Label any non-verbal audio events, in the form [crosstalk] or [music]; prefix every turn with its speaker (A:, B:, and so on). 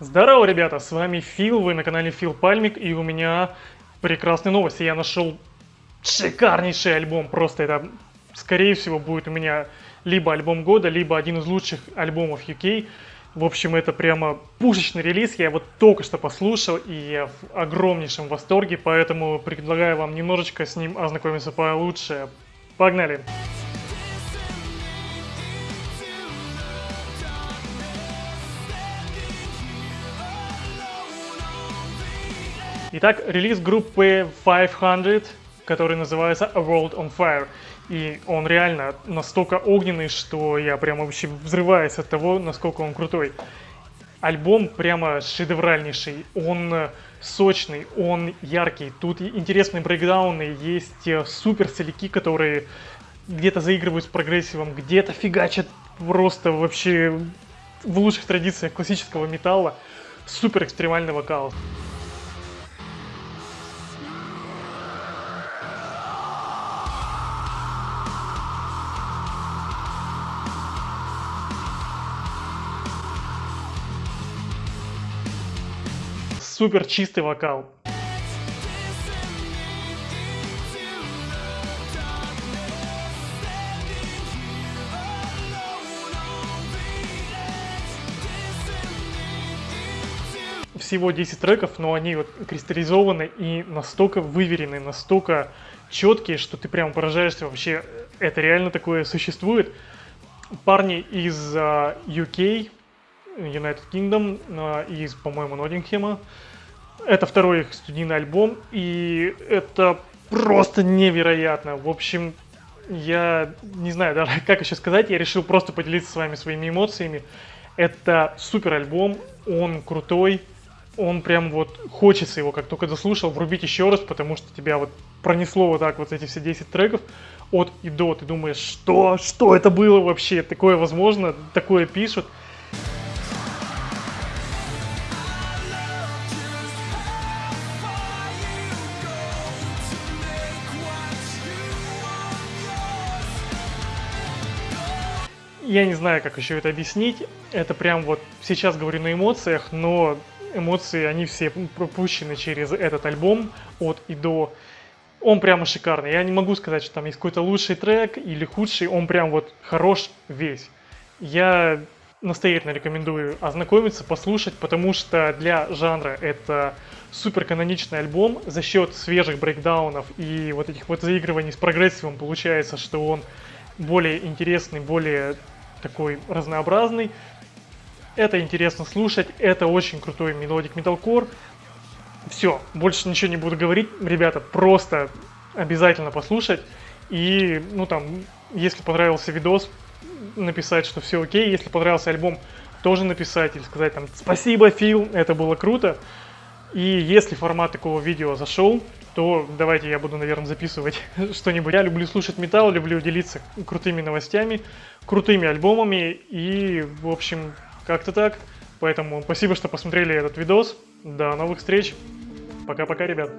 A: Здорово, ребята, с вами Фил, вы на канале Фил Пальмик, и у меня прекрасные новости. Я нашел шикарнейший альбом, просто это, скорее всего, будет у меня либо альбом года, либо один из лучших альбомов UK. В общем, это прямо пушечный релиз, я его только что послушал, и я в огромнейшем восторге, поэтому предлагаю вам немножечко с ним ознакомиться получше. Погнали! Итак, релиз группы 500, который называется A World on Fire. И он реально настолько огненный, что я прямо вообще взрываюсь от того, насколько он крутой. Альбом прямо шедевральнейший, он сочный, он яркий. Тут интересные брейкдауны, есть э, супер соляки, которые где-то заигрывают с прогрессивом, где-то фигачат просто вообще в лучших традициях классического металла. Супер экстремальный вокал. Супер чистый вокал. Всего 10 треков, но они вот кристаллизованы и настолько выверены, настолько четкие, что ты прям поражаешься вообще, это реально такое существует. Парни из uh, UK, United Kingdom uh, из, по-моему, Ноттингема, это второй их студийный альбом, и это просто невероятно. В общем, я не знаю даже, [laughs] как еще сказать, я решил просто поделиться с вами своими эмоциями. Это супер альбом, он крутой, он прям вот хочется его, как только дослушал, врубить еще раз, потому что тебя вот пронесло вот так вот эти все 10 треков от и до. Ты думаешь, что, что это было вообще? Такое возможно, такое пишут. Я не знаю, как еще это объяснить. Это прям вот сейчас говорю на эмоциях, но эмоции, они все пропущены через этот альбом от и до. Он прямо шикарный. Я не могу сказать, что там есть какой-то лучший трек или худший. Он прям вот хорош весь. Я настоятельно рекомендую ознакомиться, послушать, потому что для жанра это супер каноничный альбом. За счет свежих брейкдаунов и вот этих вот заигрываний с прогрессивом получается, что он более интересный, более такой разнообразный. Это интересно слушать, это очень крутой melodic metalcore. Все, больше ничего не буду говорить. Ребята, просто обязательно послушать. И, ну там, если понравился видос, написать, что все окей. Если понравился альбом, тоже написать или сказать там спасибо, Фил, это было круто. И если формат такого видео зашел, то давайте я буду, наверное, записывать [laughs] что-нибудь. Я люблю слушать металл, люблю делиться крутыми новостями, крутыми альбомами и, в общем, как-то так. Поэтому спасибо, что посмотрели этот видос. До новых встреч. Пока-пока, ребят.